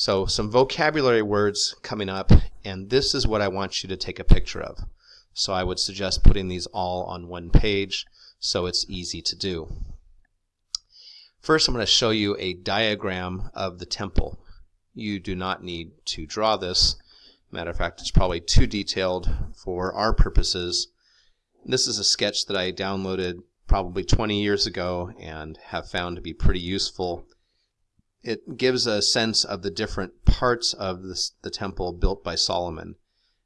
So some vocabulary words coming up, and this is what I want you to take a picture of. So I would suggest putting these all on one page so it's easy to do. First, I'm going to show you a diagram of the temple. You do not need to draw this. Matter of fact, it's probably too detailed for our purposes. This is a sketch that I downloaded probably 20 years ago and have found to be pretty useful. It gives a sense of the different parts of this, the temple built by Solomon,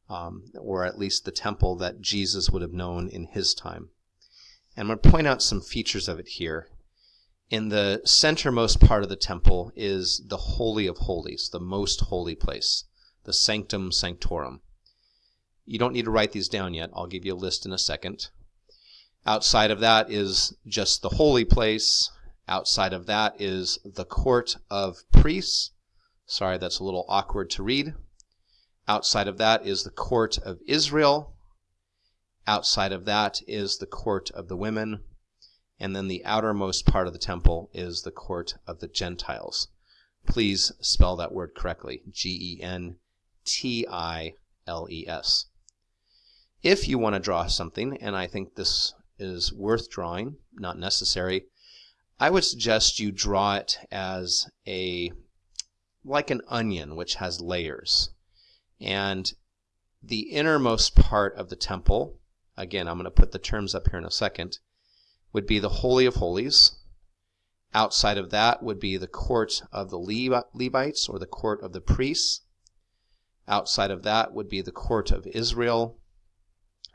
um, or at least the temple that Jesus would have known in his time. And I'm going to point out some features of it here. In the centermost part of the temple is the Holy of Holies, the most holy place, the Sanctum Sanctorum. You don't need to write these down yet. I'll give you a list in a second. Outside of that is just the holy place. Outside of that is the court of priests. Sorry, that's a little awkward to read. Outside of that is the court of Israel. Outside of that is the court of the women. And then the outermost part of the temple is the court of the Gentiles. Please spell that word correctly G E N T I L E S. If you want to draw something, and I think this is worth drawing, not necessary, I would suggest you draw it as a like an onion which has layers. And the innermost part of the temple, again, I'm going to put the terms up here in a second, would be the Holy of Holies. Outside of that would be the court of the Levites or the court of the priests. Outside of that would be the court of Israel.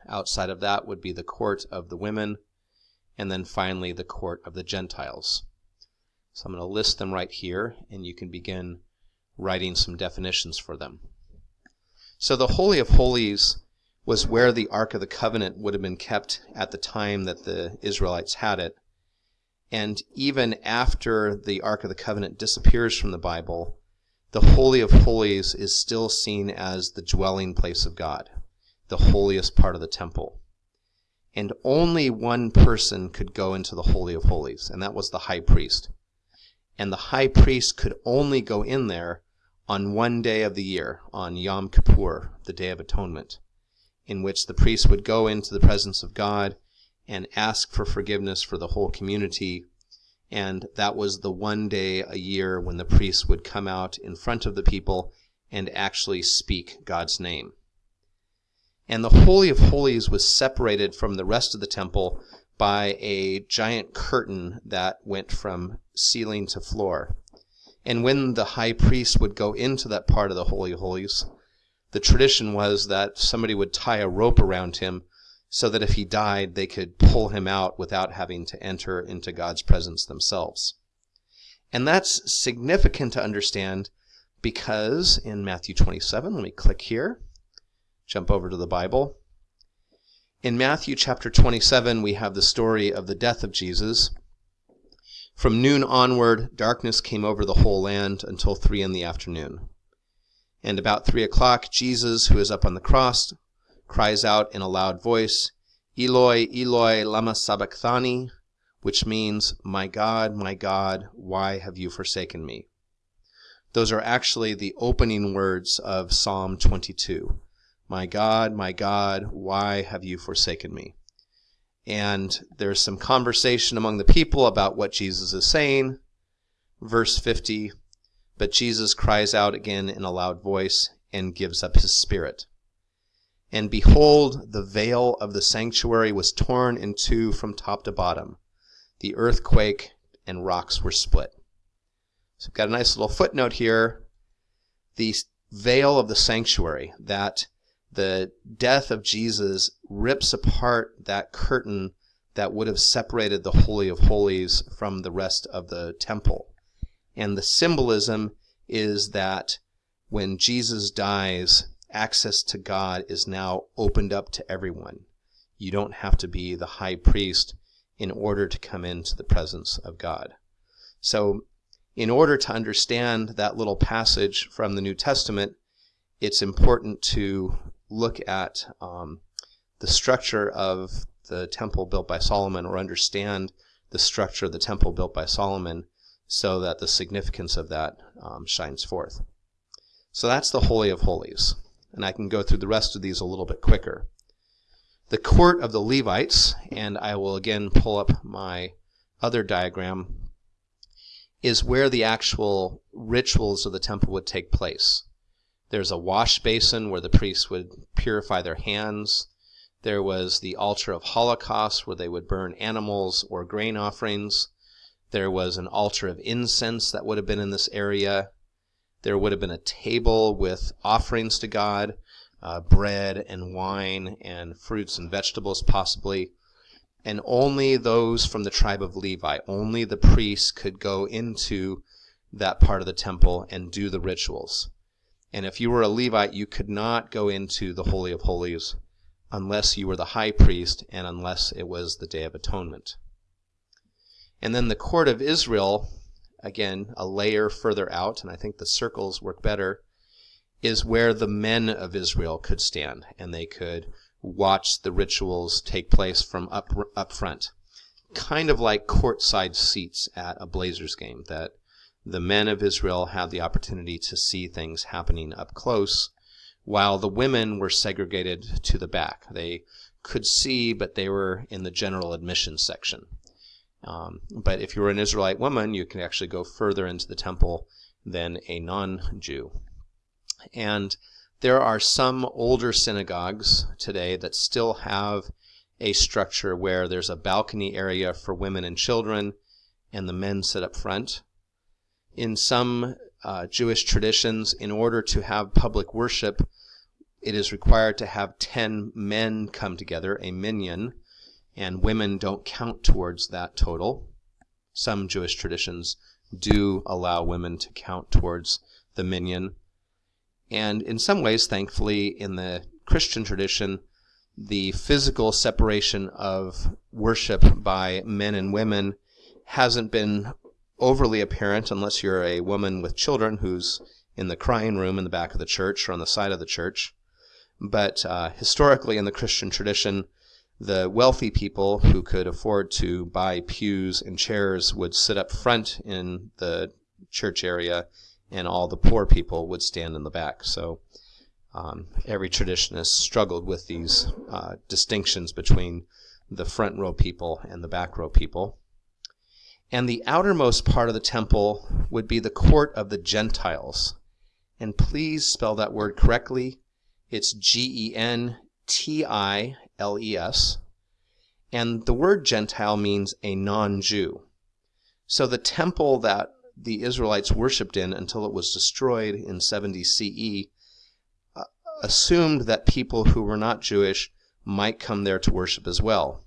Outside of that would be the court of the women. And then finally the court of the Gentiles. So I'm going to list them right here, and you can begin writing some definitions for them. So the Holy of Holies was where the Ark of the Covenant would have been kept at the time that the Israelites had it. And even after the Ark of the Covenant disappears from the Bible, the Holy of Holies is still seen as the dwelling place of God, the holiest part of the temple. And only one person could go into the Holy of Holies, and that was the high priest. And the high priest could only go in there on one day of the year, on Yom Kippur, the Day of Atonement in which the priest would go into the presence of God and ask for forgiveness for the whole community. And that was the one day a year when the priest would come out in front of the people and actually speak God's name. And the Holy of Holies was separated from the rest of the temple by a giant curtain that went from ceiling to floor. And when the high priest would go into that part of the Holy of Holies, the tradition was that somebody would tie a rope around him so that if he died, they could pull him out without having to enter into God's presence themselves. And that's significant to understand because in Matthew 27, let me click here, jump over to the Bible. In Matthew chapter 27, we have the story of the death of Jesus. From noon onward, darkness came over the whole land until three in the afternoon. And about three o'clock, Jesus, who is up on the cross, cries out in a loud voice, Eloi, Eloi, lama sabachthani, which means, My God, my God, why have you forsaken me? Those are actually the opening words of Psalm 22. My God, my God, why have you forsaken me? And there's some conversation among the people about what Jesus is saying. Verse 50 but Jesus cries out again in a loud voice and gives up his spirit. And behold, the veil of the sanctuary was torn in two from top to bottom. The earthquake and rocks were split. So we've got a nice little footnote here. The veil of the sanctuary, that the death of Jesus rips apart that curtain that would have separated the Holy of Holies from the rest of the temple. And the symbolism is that when Jesus dies, access to God is now opened up to everyone. You don't have to be the high priest in order to come into the presence of God. So, in order to understand that little passage from the New Testament, it's important to look at um, the structure of the temple built by Solomon or understand the structure of the temple built by Solomon so that the significance of that um, shines forth. So that's the Holy of Holies. And I can go through the rest of these a little bit quicker. The court of the Levites, and I will again pull up my other diagram, is where the actual rituals of the temple would take place. There's a wash basin where the priests would purify their hands. There was the altar of holocaust where they would burn animals or grain offerings. There was an altar of incense that would have been in this area. There would have been a table with offerings to God, uh, bread and wine and fruits and vegetables, possibly. And only those from the tribe of Levi, only the priests could go into that part of the temple and do the rituals. And if you were a Levite, you could not go into the Holy of Holies unless you were the high priest and unless it was the Day of Atonement. And then the court of Israel, again, a layer further out, and I think the circles work better, is where the men of Israel could stand and they could watch the rituals take place from up, up front. Kind of like courtside seats at a Blazers game, that the men of Israel had the opportunity to see things happening up close, while the women were segregated to the back. They could see, but they were in the general admission section. Um, but if you were an Israelite woman, you could actually go further into the temple than a non Jew. And there are some older synagogues today that still have a structure where there's a balcony area for women and children, and the men sit up front. In some uh, Jewish traditions, in order to have public worship, it is required to have 10 men come together, a minyan, and women don't count towards that total. Some Jewish traditions do allow women to count towards the minyan. And in some ways, thankfully, in the Christian tradition, the physical separation of worship by men and women hasn't been overly apparent unless you're a woman with children who's in the crying room in the back of the church or on the side of the church. But uh, historically, in the Christian tradition, the wealthy people who could afford to buy pews and chairs would sit up front in the church area, and all the poor people would stand in the back. So um, every traditionist struggled with these uh, distinctions between the front row people and the back row people. And the outermost part of the temple would be the court of the Gentiles. And please spell that word correctly. It's G E N T I L E S. And the word Gentile means a non Jew. So the temple that the Israelites worshipped in until it was destroyed in 70 CE uh, assumed that people who were not Jewish might come there to worship as well.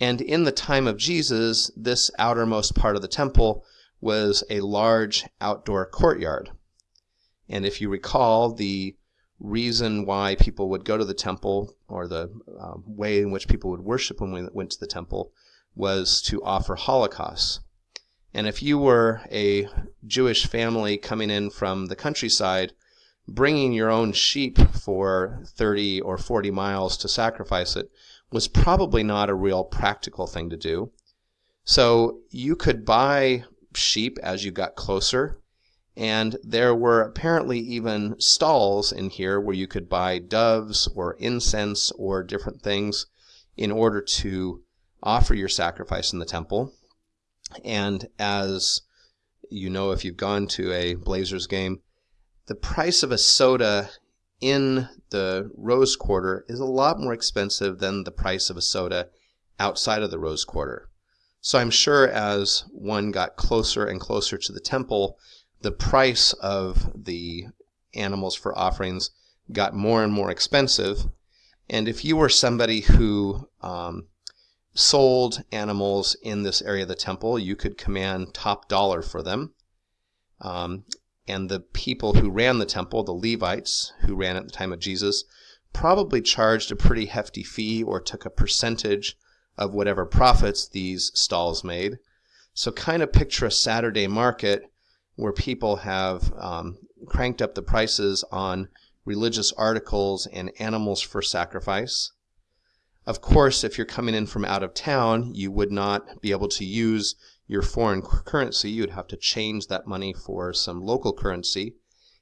And in the time of Jesus, this outermost part of the temple was a large outdoor courtyard. And if you recall, the reason why people would go to the temple or the uh, way in which people would worship when we went to the temple was to offer holocausts. And if you were a Jewish family coming in from the countryside, bringing your own sheep for 30 or 40 miles to sacrifice it was probably not a real practical thing to do. So you could buy sheep as you got closer and there were apparently even stalls in here where you could buy doves or incense or different things in order to offer your sacrifice in the temple. And as you know, if you've gone to a Blazers game, the price of a soda in the Rose Quarter is a lot more expensive than the price of a soda outside of the Rose Quarter. So I'm sure as one got closer and closer to the temple, the price of the animals for offerings got more and more expensive. And if you were somebody who um, sold animals in this area of the temple, you could command top dollar for them. Um, and the people who ran the temple, the Levites who ran at the time of Jesus, probably charged a pretty hefty fee or took a percentage of whatever profits these stalls made. So kind of picture a Saturday market where people have um, cranked up the prices on religious articles and animals for sacrifice. Of course, if you're coming in from out of town, you would not be able to use your foreign currency. You'd have to change that money for some local currency.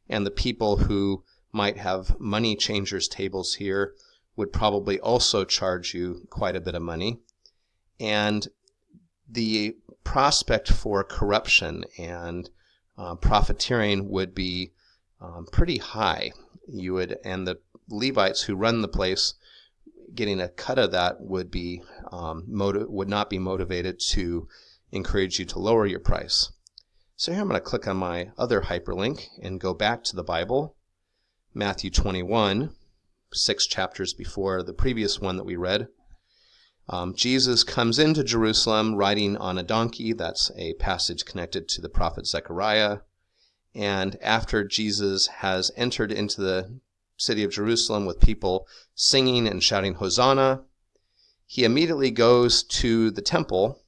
and the people who might have money changers tables here would probably also charge you quite a bit of money. And the prospect for corruption and uh, profiteering would be um, pretty high. You would, and the Levites who run the place, getting a cut of that would be um, motiv- would not be motivated to encourage you to lower your price. So here I'm going to click on my other hyperlink and go back to the Bible, Matthew 21, six chapters before the previous one that we read. Um, Jesus comes into Jerusalem riding on a donkey. That's a passage connected to the prophet Zechariah. And after Jesus has entered into the city of Jerusalem with people singing and shouting Hosanna, he immediately goes to the temple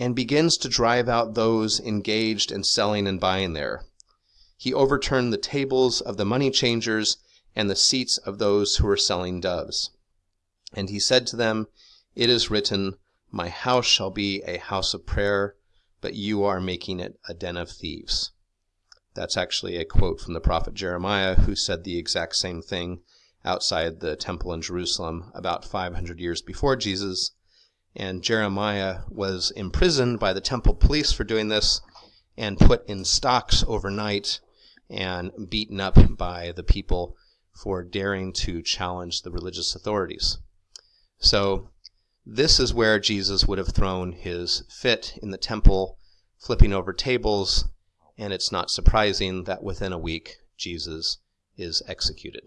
and begins to drive out those engaged in selling and buying there. He overturned the tables of the money changers and the seats of those who were selling doves. And he said to them, it is written, My house shall be a house of prayer, but you are making it a den of thieves. That's actually a quote from the prophet Jeremiah, who said the exact same thing outside the temple in Jerusalem about 500 years before Jesus. And Jeremiah was imprisoned by the temple police for doing this and put in stocks overnight and beaten up by the people for daring to challenge the religious authorities. So this is where Jesus would have thrown his fit in the temple, flipping over tables, and it's not surprising that within a week Jesus is executed.